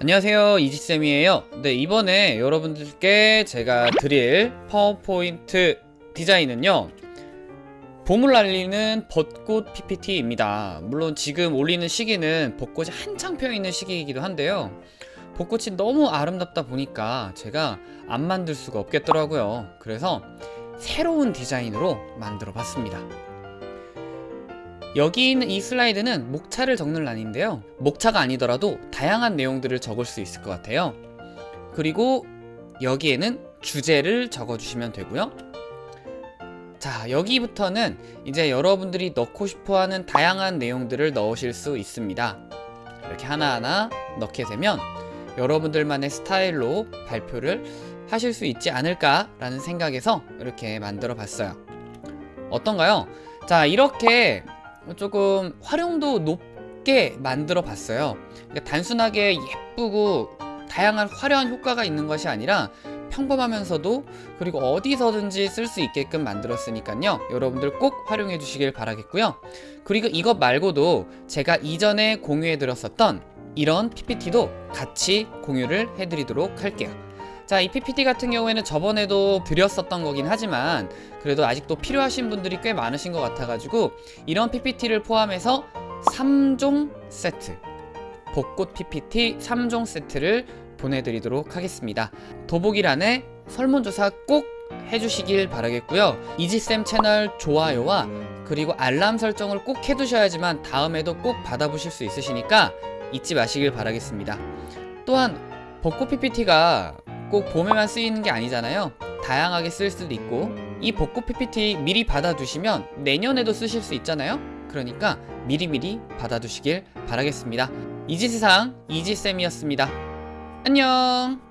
안녕하세요 이지쌤이에요. 네 이번에 여러분들께 제가 드릴 파워포인트 디자인은요 봄을 알리는 벚꽃 PPT입니다. 물론 지금 올리는 시기는 벚꽃이 한창 펴있는 시기이기도 한데요. 벚꽃이 너무 아름답다 보니까 제가 안 만들 수가 없겠더라고요. 그래서 새로운 디자인으로 만들어 봤습니다 여기 있는 이 슬라이드는 목차를 적는 란인데요. 목차가 아니더라도 다양한 내용들을 적을 수 있을 것 같아요. 그리고 여기에는 주제를 적어주시면 되고요. 자 여기부터는 이제 여러분들이 넣고 싶어하는 다양한 내용들을 넣으실 수 있습니다. 이렇게 하나하나 넣게 되면 여러분들만의 스타일로 발표를 하실 수 있지 않을까 라는 생각에서 이렇게 만들어 봤어요. 어떤가요? 자 이렇게 조금 활용도 높게 만들어 봤어요. 그러니까 단순하게 예쁘고 다양한 화려한 효과가 있는 것이 아니라 평범하면서도 그리고 어디서든지 쓸 수 있게끔 만들었으니까요. 여러분들 꼭 활용해 주시길 바라겠고요. 그리고 이것 말고도 제가 이전에 공유해 드렸었던 이런 PPT도 같이 공유를 해 드리도록 할게요 자, 이 PPT 같은 경우에는 저번에도 드렸었던 거긴 하지만 그래도 아직도 필요하신 분들이 꽤 많으신 것 같아가지고 이런 PPT를 포함해서 3종 세트 벚꽃 PPT 3종 세트를 보내드리도록 하겠습니다. 더보기란에 설문조사 꼭 해주시길 바라겠고요. 이지쌤 채널 좋아요와 그리고 알람 설정을 꼭 해두셔야지만 다음에도 꼭 받아보실 수 있으시니까 잊지 마시길 바라겠습니다. 또한 벚꽃 PPT가 꼭 봄에만 쓰이는 게 아니잖아요. 다양하게 쓸 수도 있고 이 벚꽃 PPT 미리 받아두시면 내년에도 쓰실 수 있잖아요? 그러니까 미리미리 받아두시길 바라겠습니다. 이지세상 이지쌤이었습니다. 안녕